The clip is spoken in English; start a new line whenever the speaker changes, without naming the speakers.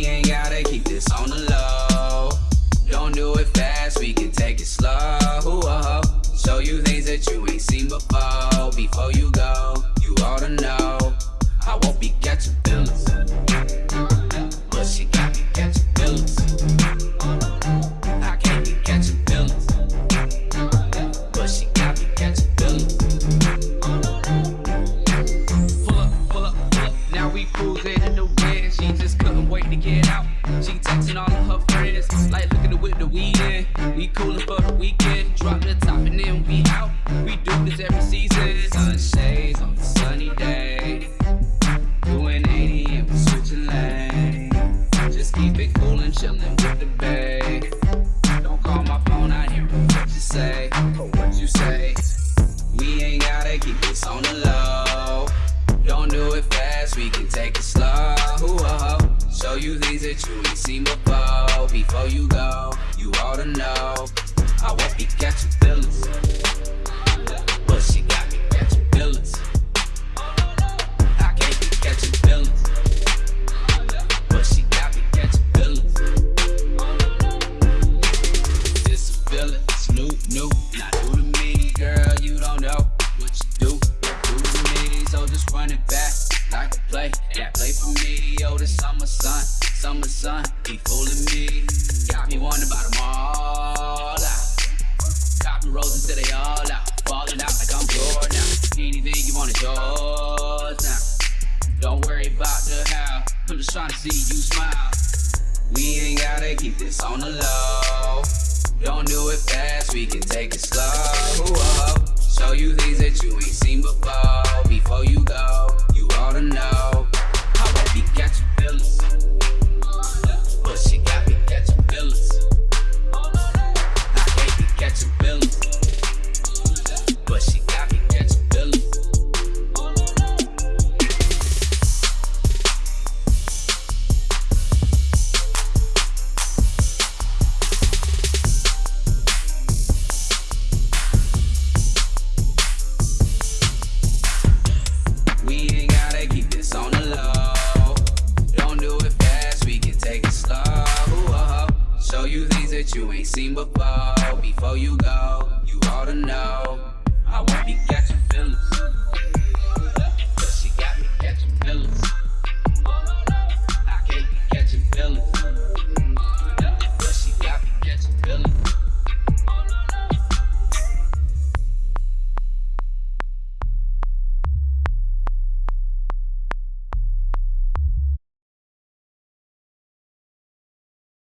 we ain't gotta keep this on the low. Don't do it fast, we can take it slow. Show you things that you ain't seen before, before you go. red. She just couldn't wait to get out. She texting all of her friends, like look at the whip that we in. We coolin' for the weekend. Drop the top and then we out. We do this every season. Sunshades on the sunny day. Doing 80 and we switching lanes. Just keep it cool and chillin' with the babe. Don't call my phone, I hear what you say. What you say. We ain't gotta keep this on the low. Fast, we can take it slow. Show you things that you ain't seen before. Before you go, you ought to know. I won't be catching feelings. Play for me. Oh, the summer sun, summer sun, he fooling me. Got me wondering about them all out. Copy roses till they all out, falling out like I'm bored now. Anything you want is yours now. Don't worry about the how. I'm just trying to see you smile. We ain't gotta keep this on the low. Don't do it fast, we can take it slow. Whoa. Show you things that you ain't seen before. Before you go, things that you ain't seen before. Before you go, you ought to know. I won't be catching